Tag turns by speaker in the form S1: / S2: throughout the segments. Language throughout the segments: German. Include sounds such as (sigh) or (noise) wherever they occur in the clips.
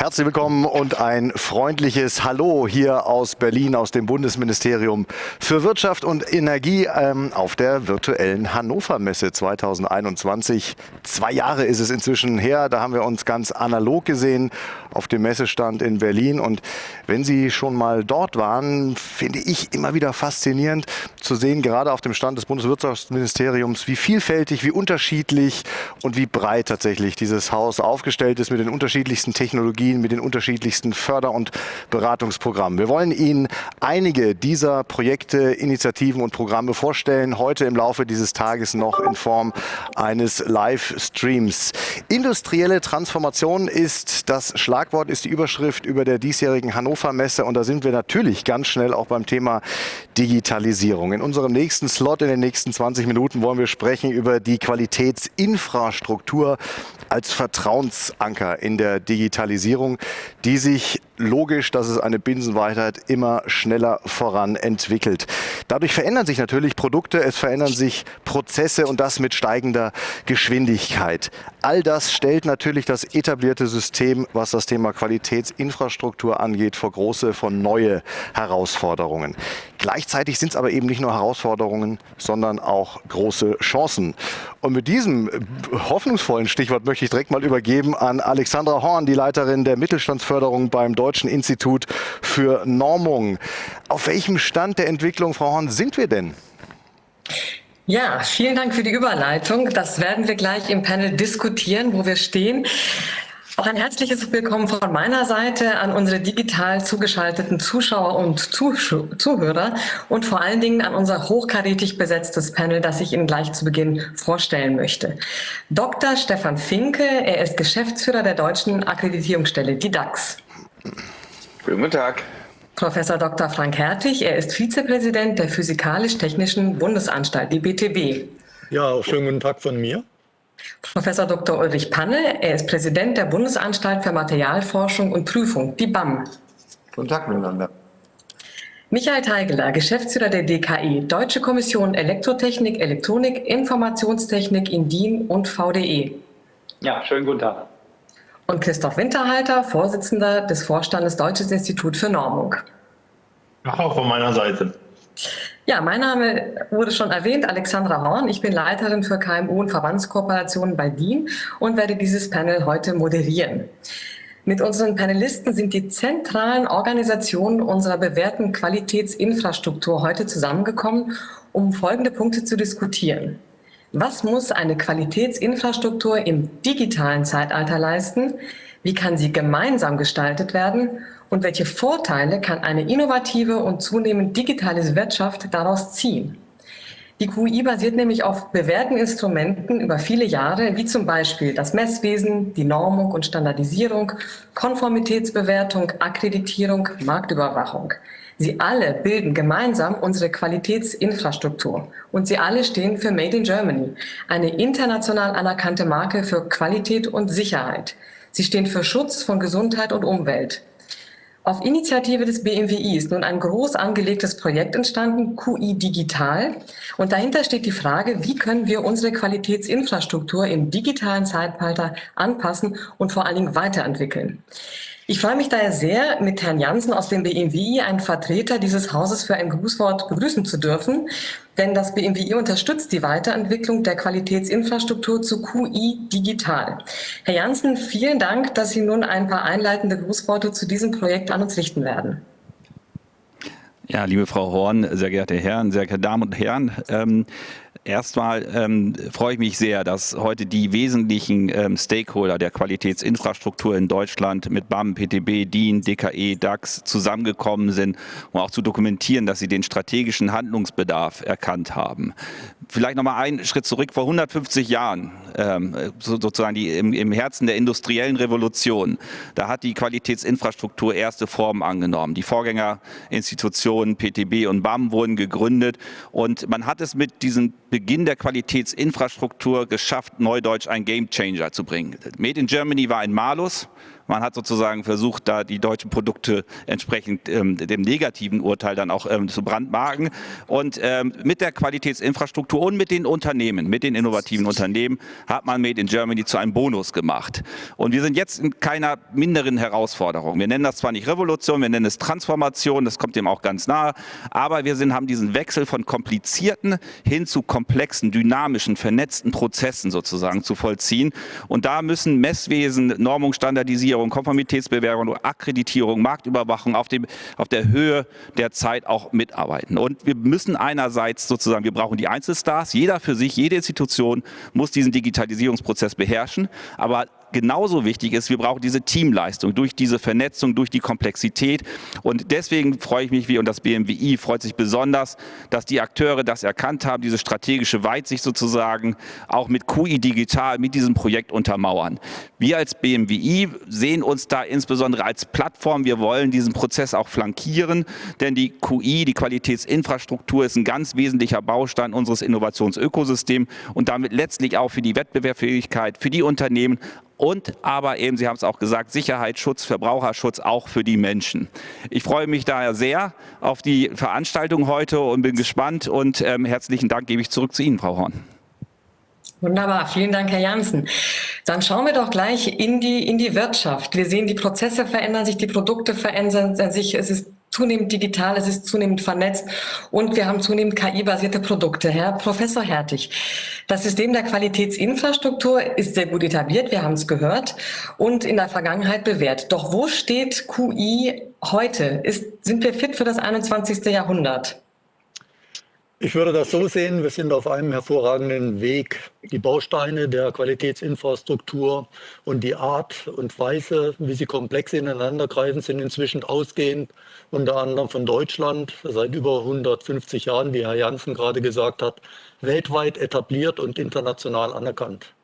S1: Herzlich willkommen und ein freundliches Hallo hier aus Berlin, aus dem Bundesministerium für Wirtschaft und Energie ähm, auf der virtuellen Hannover Messe 2021. Zwei Jahre ist es inzwischen her, da haben wir uns ganz analog gesehen auf dem Messestand in Berlin. Und wenn Sie schon mal dort waren, finde ich immer wieder faszinierend zu sehen, gerade auf dem Stand des Bundeswirtschaftsministeriums, wie vielfältig, wie unterschiedlich und wie breit tatsächlich dieses Haus aufgestellt ist mit den unterschiedlichsten Technologien Technologien mit den unterschiedlichsten Förder- und Beratungsprogrammen. Wir wollen Ihnen einige dieser Projekte, Initiativen und Programme vorstellen, heute im Laufe dieses Tages noch in Form eines Livestreams. Industrielle Transformation ist das Schlagwort, ist die Überschrift über der diesjährigen Hannover Messe und da sind wir natürlich ganz schnell auch beim Thema Digitalisierung. In unserem nächsten Slot in den nächsten 20 Minuten wollen wir sprechen über die Qualitätsinfrastruktur als Vertrauensanker in der Digitalisierung, die sich logisch, dass es eine Binsenweisheit immer schneller voran entwickelt. Dadurch verändern sich natürlich Produkte, es verändern sich Prozesse und das mit steigender Geschwindigkeit. All das stellt natürlich das etablierte System, was das Thema Qualitätsinfrastruktur angeht, vor große, vor neue Herausforderungen. Gleichzeitig sind es aber eben nicht nur Herausforderungen, sondern auch große Chancen. Und mit diesem hoffnungsvollen Stichwort möchte ich direkt mal übergeben an Alexandra Horn, die Leiterin der Mittelstandsförderung beim Deutschen Institut für Normung. Auf welchem Stand der Entwicklung, Frau Horn, sind wir denn?
S2: Ja, vielen Dank für die Überleitung. Das werden wir gleich im Panel diskutieren, wo wir stehen. Auch ein herzliches Willkommen von meiner Seite an unsere digital zugeschalteten Zuschauer und Zuhörer und vor allen Dingen an unser hochkarätig besetztes Panel, das ich Ihnen gleich zu Beginn vorstellen möchte. Dr. Stefan Finke, er ist Geschäftsführer der Deutschen Akkreditierungsstelle, die DAX.
S3: Guten Tag.
S2: Professor Dr. Frank Hertig, er ist Vizepräsident der Physikalisch-Technischen Bundesanstalt, die BTB.
S4: Ja, auch schönen guten Tag von mir.
S2: Professor Dr. Ulrich Panne, er ist Präsident der Bundesanstalt für Materialforschung und Prüfung, die BAM.
S5: Guten Tag miteinander.
S2: Michael Teigeler, Geschäftsführer der DKI, Deutsche Kommission Elektrotechnik, Elektronik, Informationstechnik in DIN und VDE.
S6: Ja, schönen guten Tag.
S2: Und Christoph Winterhalter, Vorsitzender des Vorstandes Deutsches Institut für Normung.
S7: Auch von meiner Seite.
S2: Ja, mein Name wurde schon erwähnt, Alexandra Horn. Ich bin Leiterin für KMU und Verbandskooperationen bei DIN und werde dieses Panel heute moderieren. Mit unseren Panelisten sind die zentralen Organisationen unserer bewährten Qualitätsinfrastruktur heute zusammengekommen, um folgende Punkte zu diskutieren. Was muss eine Qualitätsinfrastruktur im digitalen Zeitalter leisten? Wie kann sie gemeinsam gestaltet werden? und welche Vorteile kann eine innovative und zunehmend digitale Wirtschaft daraus ziehen. Die QI basiert nämlich auf bewährten Instrumenten über viele Jahre, wie zum Beispiel das Messwesen, die Normung und Standardisierung, Konformitätsbewertung, Akkreditierung, Marktüberwachung. Sie alle bilden gemeinsam unsere Qualitätsinfrastruktur und sie alle stehen für Made in Germany, eine international anerkannte Marke für Qualität und Sicherheit. Sie stehen für Schutz von Gesundheit und Umwelt. Auf Initiative des BMWI ist nun ein groß angelegtes Projekt entstanden, QI Digital. Und dahinter steht die Frage, wie können wir unsere Qualitätsinfrastruktur im digitalen Zeitalter anpassen und vor allen Dingen weiterentwickeln. Ich freue mich daher sehr, mit Herrn Jansen aus dem BMWI, einen Vertreter dieses Hauses für ein Grußwort begrüßen zu dürfen, denn das BMWI unterstützt die Weiterentwicklung der Qualitätsinfrastruktur zu QI Digital. Herr Jansen, vielen Dank, dass Sie nun ein paar einleitende Grußworte zu diesem Projekt an uns richten werden.
S8: Ja, liebe Frau Horn, sehr geehrte Herren, sehr geehrte Damen und Herren, ähm, Erstmal ähm, freue ich mich sehr, dass heute die wesentlichen ähm, Stakeholder der Qualitätsinfrastruktur in Deutschland mit BAM, PTB, DIN, DKE, DAX zusammengekommen sind, um auch zu dokumentieren, dass sie den strategischen Handlungsbedarf erkannt haben. Vielleicht noch mal einen Schritt zurück. Vor 150 Jahren, ähm, sozusagen die, im, im Herzen der industriellen Revolution, da hat die Qualitätsinfrastruktur erste Formen angenommen. Die Vorgängerinstitutionen PTB und BAM wurden gegründet und man hat es mit diesen Beginn der Qualitätsinfrastruktur geschafft, Neudeutsch ein Gamechanger zu bringen. Made in Germany war ein Malus Man hat sozusagen versucht, da die deutschen Produkte entsprechend ähm, dem negativen Urteil dann auch ähm, zu brandmarken. Und ähm, mit der Qualitätsinfrastruktur und mit den Unternehmen, mit den innovativen Unternehmen, hat man Made in Germany zu einem Bonus gemacht. Und wir sind jetzt in keiner minderen Herausforderung. Wir nennen das zwar nicht Revolution, wir nennen es Transformation, das kommt dem auch ganz nahe, aber wir sind, haben diesen Wechsel von komplizierten hin zu komplexen, dynamischen, vernetzten Prozessen sozusagen zu vollziehen. Und da müssen Messwesen, Normung, Standardisierung, Konformitätsbewerbung, Akkreditierung, Marktüberwachung auf, dem, auf der Höhe der Zeit auch mitarbeiten. Und wir müssen einerseits sozusagen, wir brauchen die Einzelstars, jeder für sich, jede Institution muss diesen Digitalisierungsprozess beherrschen, aber genauso wichtig ist, wir brauchen diese Teamleistung durch diese Vernetzung, durch die Komplexität. Und deswegen freue ich mich, wie und das BMWI freut sich besonders, dass die Akteure das erkannt haben, diese strategische Weitsicht sozusagen auch mit QI Digital, mit diesem Projekt untermauern. Wir als BMWI sehen uns da insbesondere als Plattform. Wir wollen diesen Prozess auch flankieren, denn die QI, die Qualitätsinfrastruktur, ist ein ganz wesentlicher Baustein unseres Innovationsökosystems und damit letztlich auch für die Wettbewerbsfähigkeit, für die Unternehmen und aber eben, Sie haben es auch gesagt, Sicherheitsschutz, Verbraucherschutz auch für die Menschen. Ich freue mich daher sehr auf die Veranstaltung heute und bin gespannt und ähm, herzlichen Dank gebe ich zurück zu Ihnen, Frau Horn.
S2: Wunderbar, vielen Dank, Herr Janssen. Dann schauen wir doch gleich in die, in die Wirtschaft. Wir sehen, die Prozesse verändern sich, die Produkte verändern sich. Es ist zunehmend digital, es ist zunehmend vernetzt und wir haben zunehmend KI-basierte Produkte. Herr Professor Hertig, das System der Qualitätsinfrastruktur ist sehr gut etabliert, wir haben es gehört, und in der Vergangenheit bewährt. Doch wo steht QI heute? Ist, sind wir fit für das 21. Jahrhundert?
S4: Ich würde das so sehen, wir sind auf einem hervorragenden Weg. Die Bausteine der Qualitätsinfrastruktur und die Art und Weise, wie sie komplex ineinandergreifen, sind inzwischen ausgehend, unter anderem von Deutschland, seit über 150 Jahren, wie Herr Janssen gerade gesagt hat, weltweit etabliert und international anerkannt.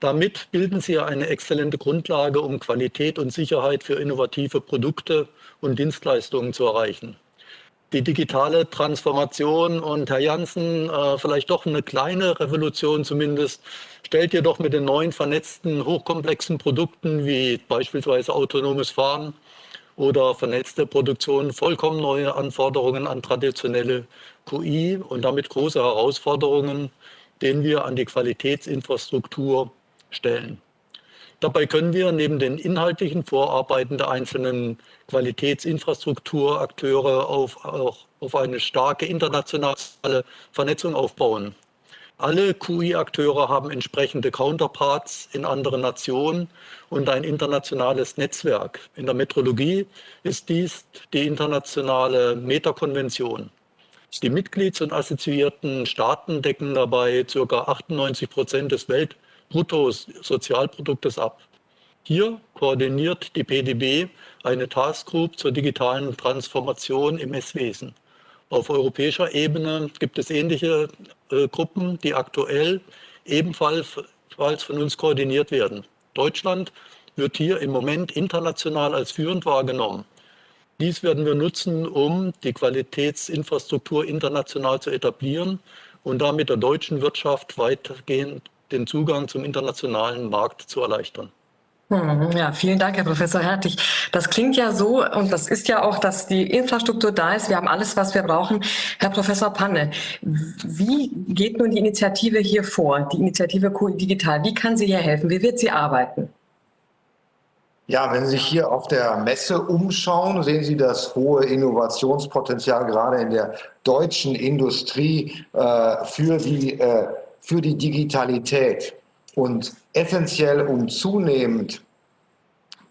S4: Damit bilden sie eine exzellente Grundlage, um Qualität und Sicherheit für innovative Produkte und Dienstleistungen zu erreichen die digitale Transformation und Herr Janssen, äh, vielleicht doch eine kleine Revolution zumindest, stellt jedoch mit den neuen vernetzten, hochkomplexen Produkten wie beispielsweise autonomes Fahren oder vernetzte Produktion vollkommen neue Anforderungen an traditionelle QI und damit große Herausforderungen, denen wir an die Qualitätsinfrastruktur stellen. Dabei können wir neben den inhaltlichen Vorarbeiten der einzelnen Qualitätsinfrastrukturakteure auf, auch auf eine starke internationale Vernetzung aufbauen. Alle QI-Akteure haben entsprechende Counterparts in anderen Nationen und ein internationales Netzwerk. In der Metrologie ist dies die internationale Metakonvention. Die Mitglieds- und assoziierten Staaten decken dabei ca. 98 Prozent des Welt Bruttosozialproduktes ab. Hier koordiniert die PDB eine Taskgroup zur digitalen Transformation im Messwesen. Auf europäischer Ebene gibt es ähnliche äh, Gruppen, die aktuell ebenfalls von uns koordiniert werden. Deutschland wird hier im Moment international als führend wahrgenommen. Dies werden wir nutzen, um die Qualitätsinfrastruktur international zu etablieren und damit der deutschen Wirtschaft weitgehend den Zugang zum internationalen Markt zu erleichtern.
S2: Hm, ja, vielen Dank, Herr Professor Hertig. Das klingt ja so, und das ist ja auch, dass die Infrastruktur da ist. Wir haben alles, was wir brauchen. Herr Professor Panne, wie geht nun die Initiative hier vor, die Initiative QI Digital? Wie kann sie hier helfen? Wie wird sie arbeiten?
S5: Ja, wenn Sie sich hier auf der Messe umschauen, sehen Sie das hohe Innovationspotenzial gerade in der deutschen Industrie äh, für die äh, für die Digitalität. Und essentiell, um zunehmend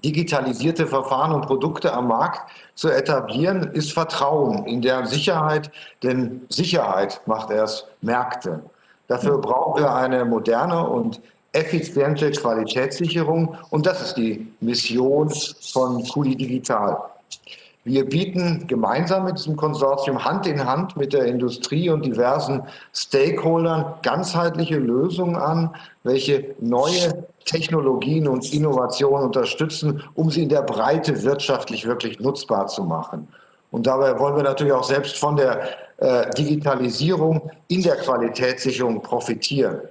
S5: digitalisierte Verfahren und Produkte am Markt zu etablieren, ist Vertrauen in der Sicherheit, denn Sicherheit macht erst Märkte. Dafür brauchen wir eine moderne und effiziente Qualitätssicherung und das ist die Mission von Kuli Digital. Wir bieten gemeinsam mit diesem Konsortium Hand in Hand mit der Industrie und diversen Stakeholdern ganzheitliche Lösungen an, welche neue Technologien und Innovationen unterstützen, um sie in der Breite wirtschaftlich wirklich nutzbar zu machen. Und dabei wollen wir natürlich auch selbst von der äh, Digitalisierung in der Qualitätssicherung profitieren.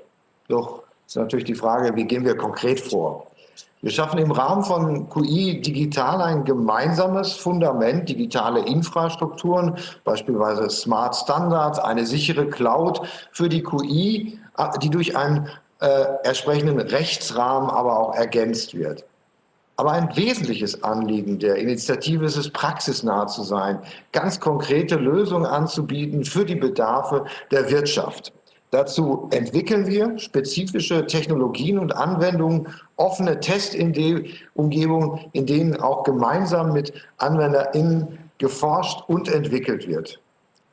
S5: Doch ist natürlich die Frage, wie gehen wir konkret vor? Wir schaffen im Rahmen von QI Digital ein gemeinsames Fundament, digitale Infrastrukturen, beispielsweise Smart Standards, eine sichere Cloud für die QI, die durch einen äh, entsprechenden Rechtsrahmen aber auch ergänzt wird. Aber ein wesentliches Anliegen der Initiative ist es, praxisnah zu sein, ganz konkrete Lösungen anzubieten für die Bedarfe der Wirtschaft. Dazu entwickeln wir spezifische Technologien und Anwendungen, offene Testumgebungen, in denen auch gemeinsam mit AnwenderInnen geforscht und entwickelt wird.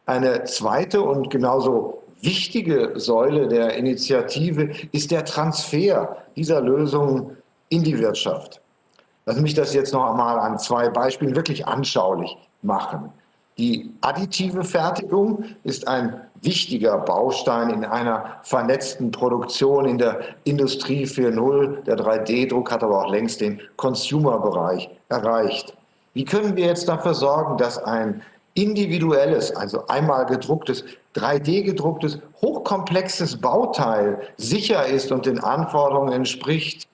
S5: Eine zweite und genauso wichtige Säule der Initiative ist der Transfer dieser Lösungen in die Wirtschaft. Lass mich das jetzt noch einmal an zwei Beispielen wirklich anschaulich machen. Die additive Fertigung ist ein wichtiger Baustein in einer vernetzten Produktion in der Industrie 4.0. Der 3D-Druck hat aber auch längst den Consumer-Bereich erreicht. Wie können wir jetzt dafür sorgen, dass ein individuelles, also einmal gedrucktes, 3D-gedrucktes, hochkomplexes Bauteil sicher ist und den Anforderungen entspricht?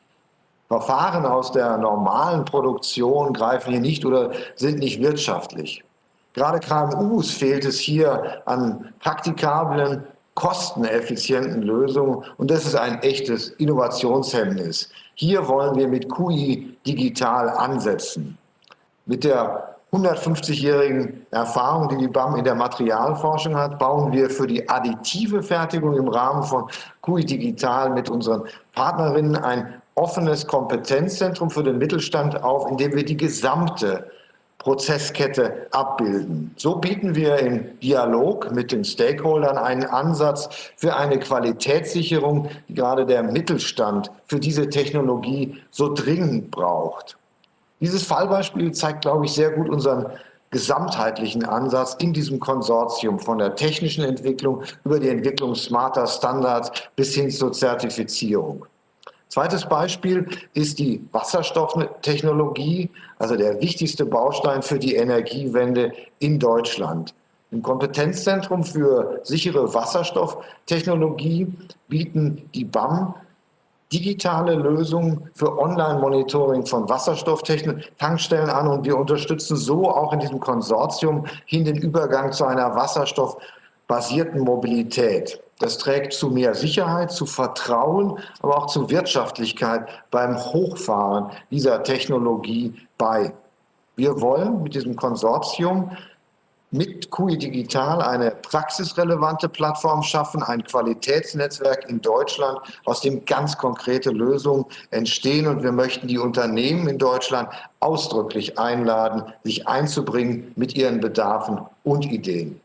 S5: Verfahren aus der normalen Produktion greifen hier nicht oder sind nicht wirtschaftlich. Gerade KMUs fehlt es hier an praktikablen, kosteneffizienten Lösungen und das ist ein echtes Innovationshemmnis. Hier wollen wir mit QI digital ansetzen. Mit der 150-jährigen Erfahrung, die die BAM in der Materialforschung hat, bauen wir für die additive Fertigung im Rahmen von QI Digital mit unseren Partnerinnen ein offenes Kompetenzzentrum für den Mittelstand auf, in dem wir die gesamte Prozesskette abbilden. So bieten wir im Dialog mit den Stakeholdern einen Ansatz für eine Qualitätssicherung, die gerade der Mittelstand für diese Technologie so dringend braucht. Dieses Fallbeispiel zeigt, glaube ich, sehr gut unseren gesamtheitlichen Ansatz in diesem Konsortium von der technischen Entwicklung über die Entwicklung smarter Standards bis hin zur Zertifizierung. Zweites Beispiel ist die Wasserstofftechnologie, also der wichtigste Baustein für die Energiewende in Deutschland. Im Kompetenzzentrum für sichere Wasserstofftechnologie bieten die BAM digitale Lösungen für Online-Monitoring von Wasserstofftankstellen an und wir unterstützen so auch in diesem Konsortium hin den Übergang zu einer wasserstoffbasierten Mobilität. Das trägt zu mehr Sicherheit, zu Vertrauen, aber auch zu Wirtschaftlichkeit beim Hochfahren dieser Technologie bei. Wir wollen mit diesem Konsortium mit QI Digital eine praxisrelevante Plattform schaffen, ein Qualitätsnetzwerk in Deutschland, aus dem ganz konkrete Lösungen entstehen. Und wir möchten die Unternehmen in Deutschland ausdrücklich einladen, sich einzubringen mit ihren Bedarfen und Ideen.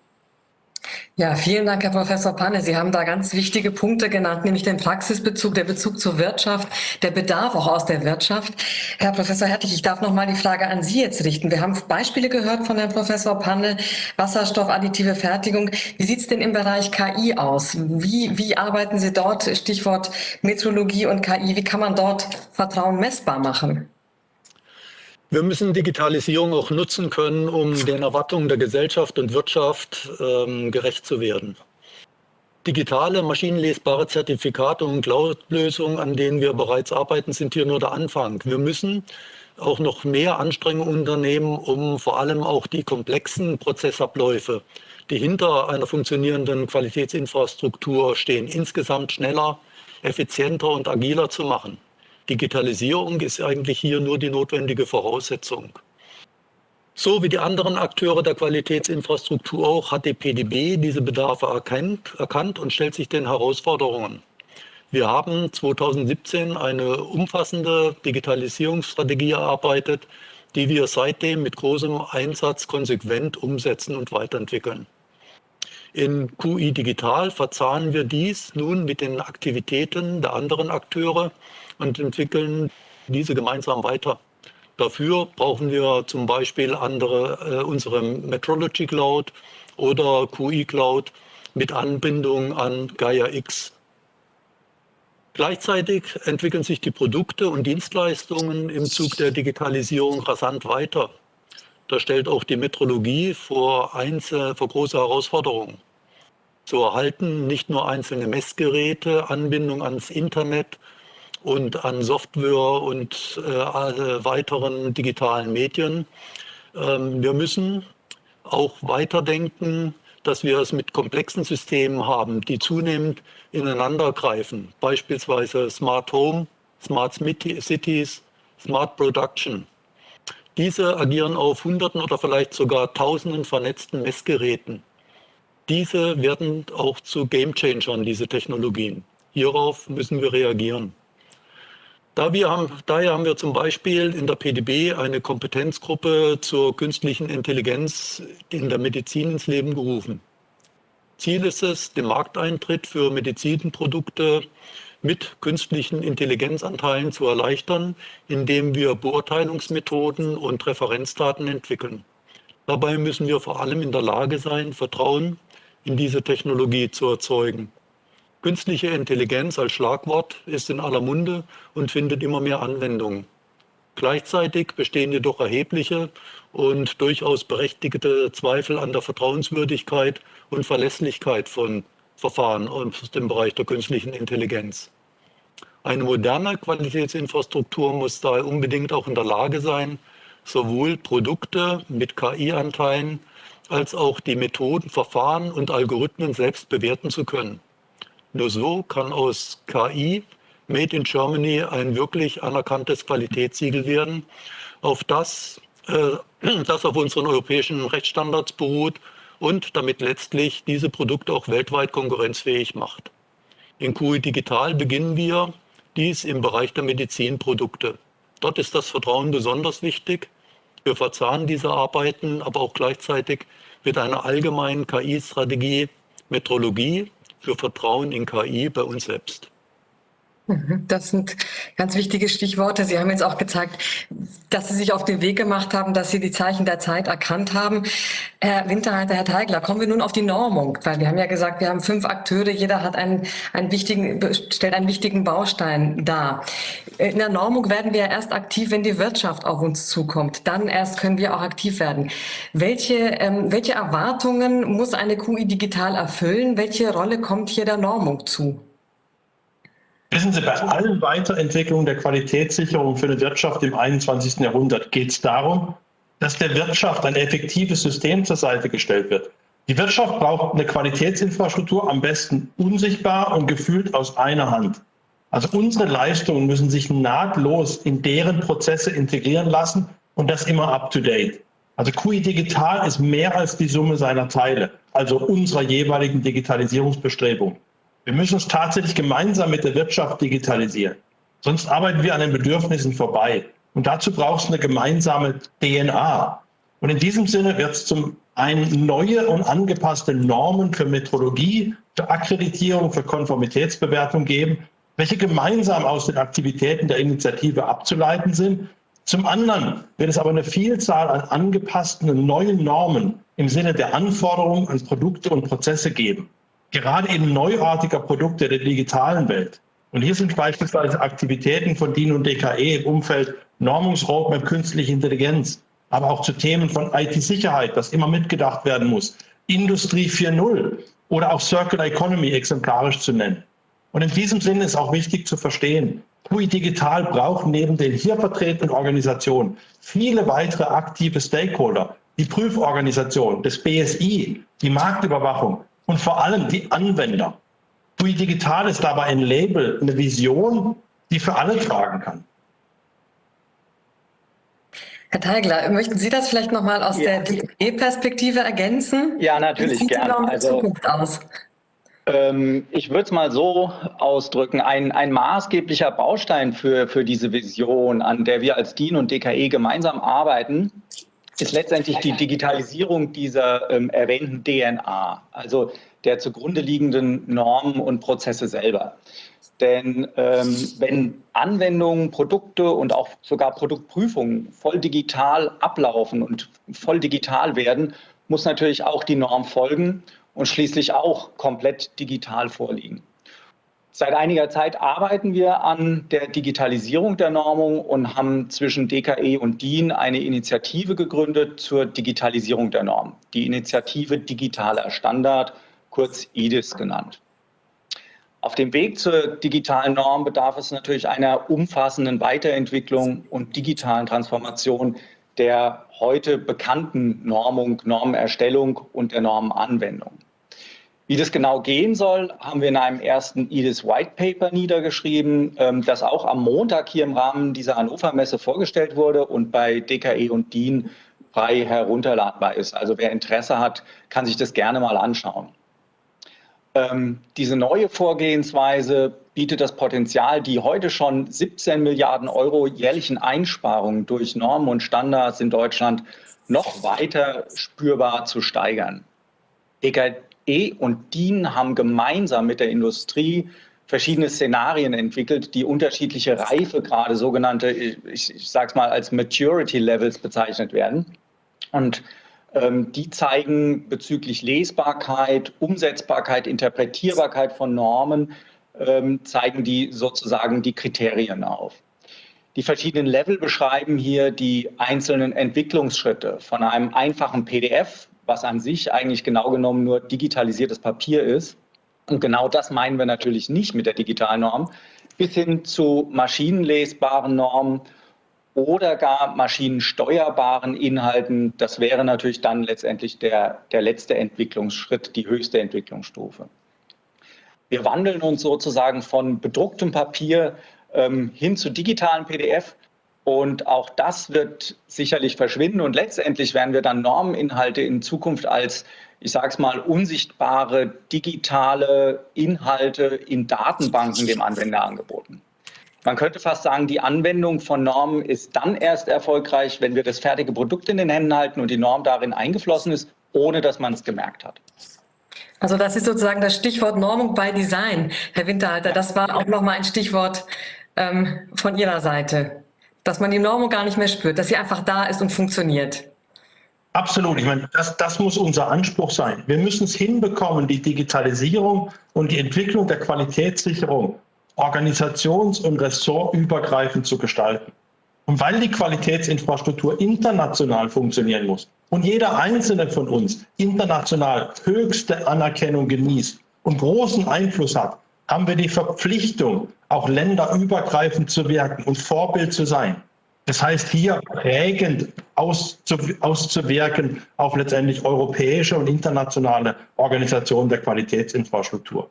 S2: Ja, vielen Dank, Herr Professor Panne. Sie haben da ganz wichtige Punkte genannt, nämlich den Praxisbezug, der Bezug zur Wirtschaft, der Bedarf auch aus der Wirtschaft. Herr Professor Hertig, ich darf noch mal die Frage an Sie jetzt richten. Wir haben Beispiele gehört von Herrn Professor Panne, Wasserstoff, additive Fertigung. Wie sieht es denn im Bereich KI aus? Wie, wie arbeiten Sie dort? Stichwort Metrologie und KI. Wie kann man dort Vertrauen messbar machen?
S4: Wir müssen Digitalisierung auch nutzen können, um den Erwartungen der Gesellschaft und Wirtschaft ähm, gerecht zu werden. Digitale, maschinenlesbare Zertifikate und Cloud-Lösungen, an denen wir bereits arbeiten, sind hier nur der Anfang. Wir müssen auch noch mehr Anstrengungen unternehmen, um vor allem auch die komplexen Prozessabläufe, die hinter einer funktionierenden Qualitätsinfrastruktur stehen, insgesamt schneller, effizienter und agiler zu machen. Digitalisierung ist eigentlich hier nur die notwendige Voraussetzung. So wie die anderen Akteure der Qualitätsinfrastruktur auch hat die PDB diese Bedarfe erkannt, erkannt und stellt sich den Herausforderungen. Wir haben 2017 eine umfassende Digitalisierungsstrategie erarbeitet, die wir seitdem mit großem Einsatz konsequent umsetzen und weiterentwickeln. In QI Digital verzahnen wir dies nun mit den Aktivitäten der anderen Akteure und entwickeln diese gemeinsam weiter. Dafür brauchen wir zum Beispiel andere, äh, unsere Metrology Cloud oder QI Cloud mit Anbindung an Gaia X. Gleichzeitig entwickeln sich die Produkte und Dienstleistungen im Zug der Digitalisierung rasant weiter. Da stellt auch die Metrologie vor, einzel vor große Herausforderungen. So erhalten nicht nur einzelne Messgeräte Anbindung ans Internet und an Software und äh, weiteren digitalen Medien. Ähm, wir müssen auch weiterdenken, dass wir es mit komplexen Systemen haben, die zunehmend ineinandergreifen. Beispielsweise Smart Home, Smart Cities, Smart Production. Diese agieren auf Hunderten oder vielleicht sogar Tausenden vernetzten Messgeräten. Diese werden auch zu Gamechangern, diese Technologien. Hierauf müssen wir reagieren. Da haben, daher haben wir zum Beispiel in der PDB eine Kompetenzgruppe zur künstlichen Intelligenz in der Medizin ins Leben gerufen. Ziel ist es, den Markteintritt für Medizinprodukte mit künstlichen Intelligenzanteilen zu erleichtern, indem wir Beurteilungsmethoden und Referenzdaten entwickeln. Dabei müssen wir vor allem in der Lage sein, Vertrauen in diese Technologie zu erzeugen. Künstliche Intelligenz als Schlagwort ist in aller Munde und findet immer mehr Anwendung. Gleichzeitig bestehen jedoch erhebliche und durchaus berechtigte Zweifel an der Vertrauenswürdigkeit und Verlässlichkeit von Verfahren aus dem Bereich der künstlichen Intelligenz. Eine moderne Qualitätsinfrastruktur muss daher unbedingt auch in der Lage sein, sowohl Produkte mit KI-Anteilen als auch die Methoden, Verfahren und Algorithmen selbst bewerten zu können. Nur so kann aus KI Made in Germany ein wirklich anerkanntes Qualitätssiegel werden, auf das, äh, (clears throat) das auf unseren europäischen Rechtsstandards beruht und damit letztlich diese Produkte auch weltweit konkurrenzfähig macht. In QI Digital beginnen wir dies im Bereich der Medizinprodukte. Dort ist das Vertrauen besonders wichtig. Wir verzahnen diese Arbeiten aber auch gleichzeitig mit einer allgemeinen KI-Strategie Metrologie für Vertrauen in KI bei uns selbst.
S2: Das sind ganz wichtige Stichworte. Sie haben jetzt auch gezeigt, dass Sie sich auf den Weg gemacht haben, dass Sie die Zeichen der Zeit erkannt haben. Herr Winterhalter, Herr Teigler, kommen wir nun auf die Normung, weil wir haben ja gesagt, wir haben fünf Akteure, jeder hat einen, einen wichtigen, stellt einen wichtigen Baustein dar. In der Normung werden wir erst aktiv, wenn die Wirtschaft auf uns zukommt. Dann erst können wir auch aktiv werden. Welche, ähm, welche Erwartungen muss eine QI digital erfüllen? Welche Rolle kommt hier der Normung zu?
S7: Wissen Sie, bei allen Weiterentwicklungen der Qualitätssicherung für eine Wirtschaft im 21. Jahrhundert geht es darum, dass der Wirtschaft ein effektives System zur Seite gestellt wird. Die Wirtschaft braucht eine Qualitätsinfrastruktur, am besten unsichtbar und gefühlt aus einer Hand. Also unsere Leistungen müssen sich nahtlos in deren Prozesse integrieren lassen und das immer up-to-date. Also QI Digital ist mehr als die Summe seiner Teile, also unserer jeweiligen Digitalisierungsbestrebungen. Wir müssen uns tatsächlich gemeinsam mit der Wirtschaft digitalisieren. Sonst arbeiten wir an den Bedürfnissen vorbei. Und dazu braucht es eine gemeinsame DNA. Und in diesem Sinne wird es zum einen neue und angepasste Normen für Metrologie, für Akkreditierung, für Konformitätsbewertung geben, welche gemeinsam aus den Aktivitäten der Initiative abzuleiten sind. Zum anderen wird es aber eine Vielzahl an angepassten neuen Normen im Sinne der Anforderungen an Produkte und Prozesse geben gerade in neuartiger Produkte der digitalen Welt. Und hier sind beispielsweise Aktivitäten von DIN und DKE im Umfeld Normungsroadmap künstliche Intelligenz, aber auch zu Themen von IT-Sicherheit, das immer mitgedacht werden muss, Industrie 4.0 oder auch Circular Economy exemplarisch zu nennen. Und in diesem Sinne ist auch wichtig zu verstehen, TUI Digital braucht neben den hier vertretenen Organisationen viele weitere aktive Stakeholder, die Prüforganisation, des BSI, die Marktüberwachung, und vor allem die Anwender. TUI Digital ist dabei ein Label, eine Vision, die für alle tragen kann.
S2: Herr Teigler, möchten Sie das vielleicht nochmal aus ja. der DE-Perspektive ergänzen?
S6: Ja, natürlich, Wie gerne. Also, Zukunft aus? Ähm, ich würde es mal so ausdrücken, ein, ein maßgeblicher Baustein für, für diese Vision, an der wir als DIN und DKE gemeinsam arbeiten, ist letztendlich die Digitalisierung dieser ähm, erwähnten DNA, also der zugrunde liegenden Normen und Prozesse selber. Denn ähm, wenn Anwendungen, Produkte und auch sogar Produktprüfungen voll digital ablaufen und voll digital werden, muss natürlich auch die Norm folgen und schließlich auch komplett digital vorliegen. Seit einiger Zeit arbeiten wir an der Digitalisierung der Normung und haben zwischen DKE und DIN eine Initiative gegründet zur Digitalisierung der Norm. Die Initiative Digitaler Standard, kurz IDIS genannt. Auf dem Weg zur digitalen Norm bedarf es natürlich einer umfassenden Weiterentwicklung und digitalen Transformation der heute bekannten Normung, Normenerstellung und der Normenanwendung. Wie das genau gehen soll, haben wir in einem ersten EDIS White Paper niedergeschrieben, ähm, das auch am Montag hier im Rahmen dieser Hannover Messe vorgestellt wurde und bei DKE und DIN frei herunterladbar ist. Also wer Interesse hat, kann sich das gerne mal anschauen. Ähm, diese neue Vorgehensweise bietet das Potenzial, die heute schon 17 Milliarden Euro jährlichen Einsparungen durch Normen und Standards in Deutschland noch weiter spürbar zu steigern. E und DIN haben gemeinsam mit der Industrie verschiedene Szenarien entwickelt, die unterschiedliche Reifegrade, sogenannte, ich, ich sage es mal als Maturity Levels bezeichnet werden. Und ähm, die zeigen bezüglich Lesbarkeit, Umsetzbarkeit, Interpretierbarkeit von Normen, ähm, zeigen die sozusagen die Kriterien auf. Die verschiedenen Level beschreiben hier die einzelnen Entwicklungsschritte von einem einfachen PDF, was an sich eigentlich genau genommen nur digitalisiertes Papier ist. Und genau das meinen wir natürlich nicht mit der digitalen Norm, bis hin zu maschinenlesbaren Normen oder gar maschinensteuerbaren Inhalten. Das wäre natürlich dann letztendlich der, der letzte Entwicklungsschritt, die höchste Entwicklungsstufe. Wir wandeln uns sozusagen von bedrucktem Papier ähm, hin zu digitalen PDF und auch das wird sicherlich verschwinden. Und letztendlich werden wir dann Normeninhalte in Zukunft als, ich sage es mal, unsichtbare digitale Inhalte in Datenbanken dem Anwender angeboten. Man könnte fast sagen, die Anwendung von Normen ist dann erst erfolgreich, wenn wir das fertige Produkt in den Händen halten und die Norm darin eingeflossen ist, ohne dass man es gemerkt hat.
S2: Also das ist sozusagen das Stichwort Normung by Design, Herr Winterhalter. Das war auch nochmal ein Stichwort ähm, von Ihrer Seite dass man die Normung gar nicht mehr spürt, dass sie einfach da ist und funktioniert.
S7: Absolut. Ich meine, das, das muss unser Anspruch sein. Wir müssen es hinbekommen, die Digitalisierung und die Entwicklung der Qualitätssicherung organisations- und ressortübergreifend zu gestalten. Und weil die Qualitätsinfrastruktur international funktionieren muss und jeder einzelne von uns international höchste Anerkennung genießt und großen Einfluss hat, haben wir die Verpflichtung, auch länderübergreifend zu wirken und Vorbild zu sein. Das heißt, hier prägend auszuwirken auf letztendlich europäische und internationale Organisationen der Qualitätsinfrastruktur.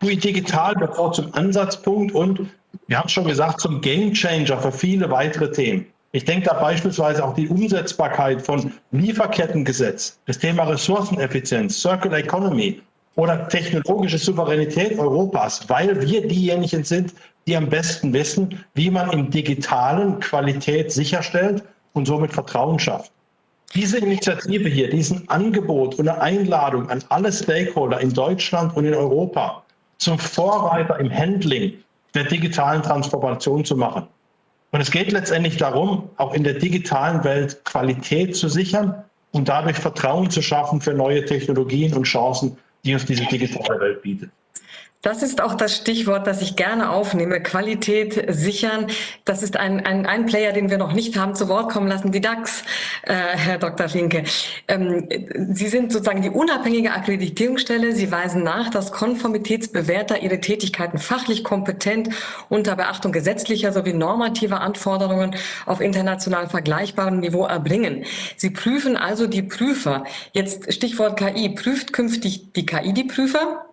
S7: QI Digital wird auch zum Ansatzpunkt und, wir haben es schon gesagt, zum Gamechanger für viele weitere Themen. Ich denke da beispielsweise auch die Umsetzbarkeit von Lieferkettengesetz, das Thema Ressourceneffizienz, Circular Economy, oder technologische Souveränität Europas, weil wir diejenigen sind, die am besten wissen, wie man im digitalen Qualität sicherstellt und somit Vertrauen schafft. Diese Initiative hier, diesen Angebot und eine Einladung an alle Stakeholder in Deutschland und in Europa zum Vorreiter im Handling der digitalen Transformation zu machen. Und es geht letztendlich darum, auch in der digitalen Welt Qualität zu sichern und dadurch Vertrauen zu schaffen für neue Technologien und Chancen die uns diese digitale Welt bietet.
S2: Das ist auch das Stichwort, das ich gerne aufnehme. Qualität sichern. Das ist ein, ein, ein Player, den wir noch nicht haben zu Wort kommen lassen, die DAX, äh, Herr Dr. Finke. Ähm, Sie sind sozusagen die unabhängige Akkreditierungsstelle. Sie weisen nach, dass Konformitätsbewerter ihre Tätigkeiten fachlich kompetent unter Beachtung gesetzlicher sowie normativer Anforderungen auf international vergleichbarem Niveau erbringen. Sie prüfen also die Prüfer. Jetzt Stichwort KI. Prüft künftig die KI die Prüfer?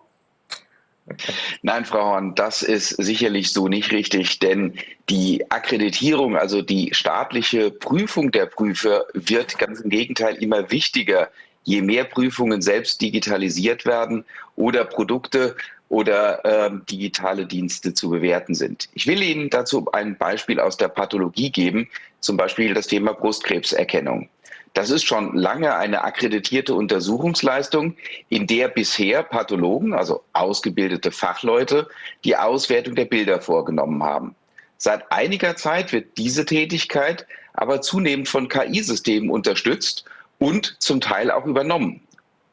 S3: Nein, Frau Horn, das ist sicherlich so nicht richtig, denn die Akkreditierung, also die staatliche Prüfung der Prüfer, wird ganz im Gegenteil immer wichtiger, je mehr Prüfungen selbst digitalisiert werden oder Produkte oder äh, digitale Dienste zu bewerten sind. Ich will Ihnen dazu ein Beispiel aus der Pathologie geben, zum Beispiel das Thema Brustkrebserkennung. Das ist schon lange eine akkreditierte Untersuchungsleistung, in der bisher Pathologen, also ausgebildete Fachleute, die Auswertung der Bilder vorgenommen haben. Seit einiger Zeit wird diese Tätigkeit aber zunehmend von KI-Systemen unterstützt und zum Teil auch übernommen.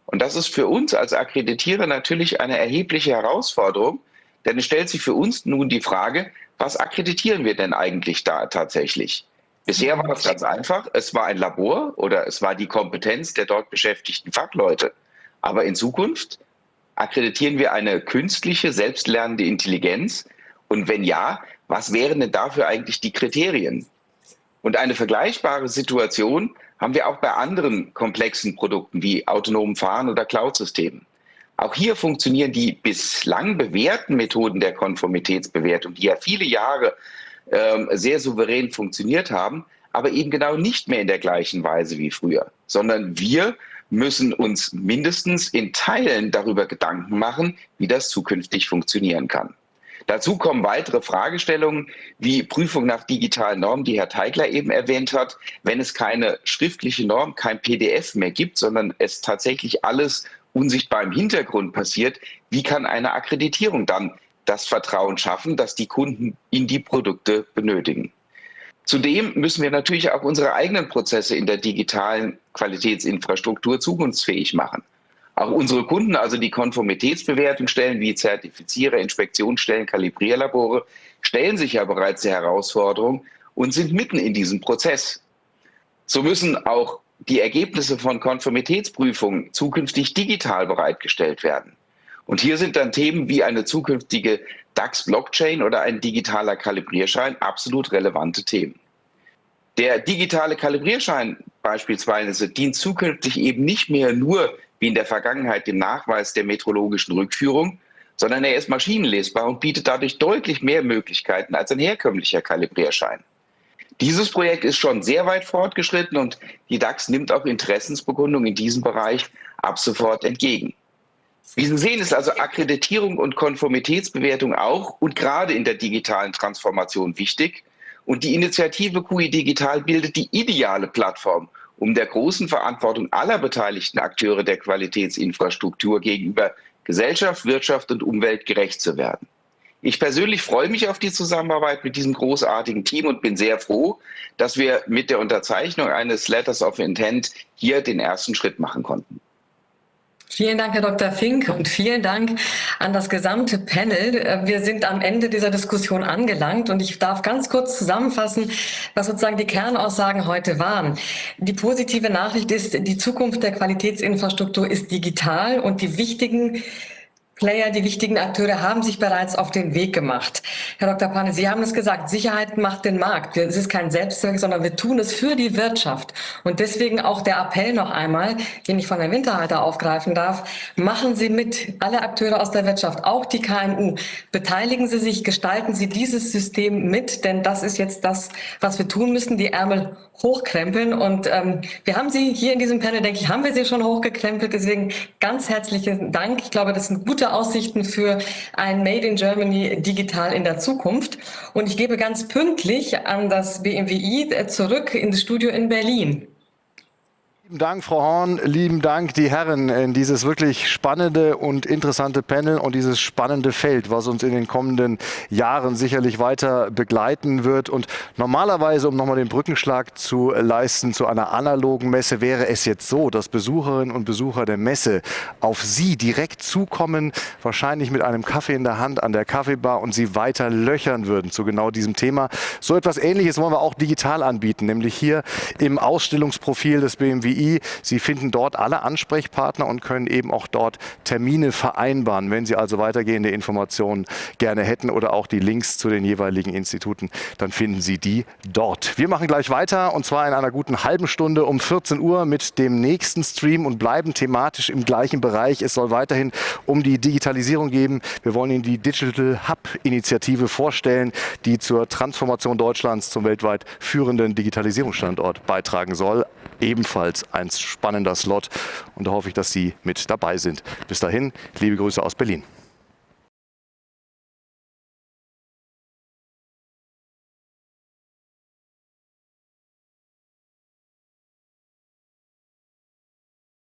S3: Und das ist für uns als Akkreditierer natürlich eine erhebliche Herausforderung, denn es stellt sich für uns nun die Frage, was akkreditieren wir denn eigentlich da tatsächlich? Bisher war das ganz einfach. Es war ein Labor oder es war die Kompetenz der dort beschäftigten Fachleute. Aber in Zukunft Akkreditieren wir eine künstliche, selbstlernende Intelligenz? Und wenn ja, was wären denn dafür eigentlich die Kriterien? Und eine vergleichbare Situation haben wir auch bei anderen komplexen Produkten wie autonomen Fahren oder Cloud-Systemen. Auch hier funktionieren die bislang bewährten Methoden der Konformitätsbewertung, die ja viele Jahre ähm, sehr souverän funktioniert haben, aber eben genau nicht mehr in der gleichen Weise wie früher, sondern wir müssen uns mindestens in Teilen darüber Gedanken machen, wie das zukünftig funktionieren kann. Dazu kommen weitere Fragestellungen wie Prüfung nach digitalen Normen, die Herr Teigler eben erwähnt hat. Wenn es keine schriftliche Norm, kein PDF mehr gibt, sondern es tatsächlich alles unsichtbar im Hintergrund passiert, wie kann eine Akkreditierung dann das Vertrauen schaffen, das die Kunden in die Produkte benötigen? Zudem müssen wir natürlich auch unsere eigenen Prozesse in der digitalen Qualitätsinfrastruktur zukunftsfähig machen. Auch unsere Kunden, also die Konformitätsbewertung stellen, wie Zertifizierer, Inspektionsstellen, Kalibrierlabore, stellen sich ja bereits der Herausforderung und sind mitten in diesem Prozess. So müssen auch die Ergebnisse von Konformitätsprüfungen zukünftig digital bereitgestellt werden. Und hier sind dann Themen wie eine zukünftige DAX-Blockchain oder ein digitaler Kalibrierschein absolut relevante Themen. Der digitale Kalibrierschein beispielsweise dient zukünftig eben nicht mehr nur wie in der Vergangenheit dem Nachweis der metrologischen Rückführung, sondern er ist maschinenlesbar und bietet dadurch deutlich mehr Möglichkeiten als ein herkömmlicher Kalibrierschein. Dieses Projekt ist schon sehr weit fortgeschritten und die DAX nimmt auch Interessensbekundungen in diesem Bereich ab sofort entgegen. Wie Sie sehen, ist also Akkreditierung und Konformitätsbewertung auch und gerade in der digitalen Transformation wichtig. Und die Initiative QI Digital bildet die ideale Plattform, um der großen Verantwortung aller beteiligten Akteure der Qualitätsinfrastruktur gegenüber Gesellschaft, Wirtschaft und Umwelt gerecht zu werden. Ich persönlich freue mich auf die Zusammenarbeit mit diesem großartigen Team und bin sehr froh, dass wir mit der Unterzeichnung eines Letters of Intent hier den ersten Schritt machen konnten.
S2: Vielen Dank, Herr Dr. Fink, und vielen Dank an das gesamte Panel. Wir sind am Ende dieser Diskussion angelangt und ich darf ganz kurz zusammenfassen, was sozusagen die Kernaussagen heute waren. Die positive Nachricht ist, die Zukunft der Qualitätsinfrastruktur ist digital und die wichtigen Player, die wichtigen Akteure haben sich bereits auf den Weg gemacht. Herr Dr. Pane, Sie haben es gesagt, Sicherheit macht den Markt. Es ist kein Selbstzweck, sondern wir tun es für die Wirtschaft. Und deswegen auch der Appell noch einmal, den ich von Herrn Winterhalter aufgreifen darf, machen Sie mit, alle Akteure aus der Wirtschaft, auch die KMU, beteiligen Sie sich, gestalten Sie dieses System mit, denn das ist jetzt das, was wir tun müssen, die Ärmel hochkrempeln. Und ähm, wir haben Sie hier in diesem Panel, denke ich, haben wir Sie schon hochgekrempelt. Deswegen ganz herzlichen Dank. Ich glaube, das sind gute Aussichten für ein Made in Germany digital in der Zukunft. Und ich gebe ganz pünktlich an das BMWI zurück ins Studio in Berlin.
S1: Lieben Dank, Frau Horn. Lieben Dank, die Herren, in dieses wirklich spannende und interessante Panel und dieses spannende Feld, was uns in den kommenden Jahren sicherlich weiter begleiten wird. Und normalerweise, um nochmal den Brückenschlag zu leisten zu einer analogen Messe, wäre es jetzt so, dass Besucherinnen und Besucher der Messe auf Sie direkt zukommen, wahrscheinlich mit einem Kaffee in der Hand an der Kaffeebar und Sie weiter löchern würden zu genau diesem Thema. So etwas Ähnliches wollen wir auch digital anbieten, nämlich hier im Ausstellungsprofil des BMW Sie finden dort alle Ansprechpartner und können eben auch dort Termine vereinbaren, wenn Sie also weitergehende Informationen gerne hätten oder auch die Links zu den jeweiligen Instituten, dann finden Sie die dort. Wir machen gleich weiter und zwar in einer guten halben Stunde um 14 Uhr mit dem nächsten Stream und bleiben thematisch im gleichen Bereich. Es soll weiterhin um die Digitalisierung gehen. Wir wollen Ihnen die Digital Hub Initiative vorstellen, die zur Transformation Deutschlands zum weltweit führenden Digitalisierungsstandort beitragen soll. Ebenfalls ein spannender Slot und da hoffe ich, dass Sie mit dabei sind. Bis dahin, liebe Grüße aus Berlin.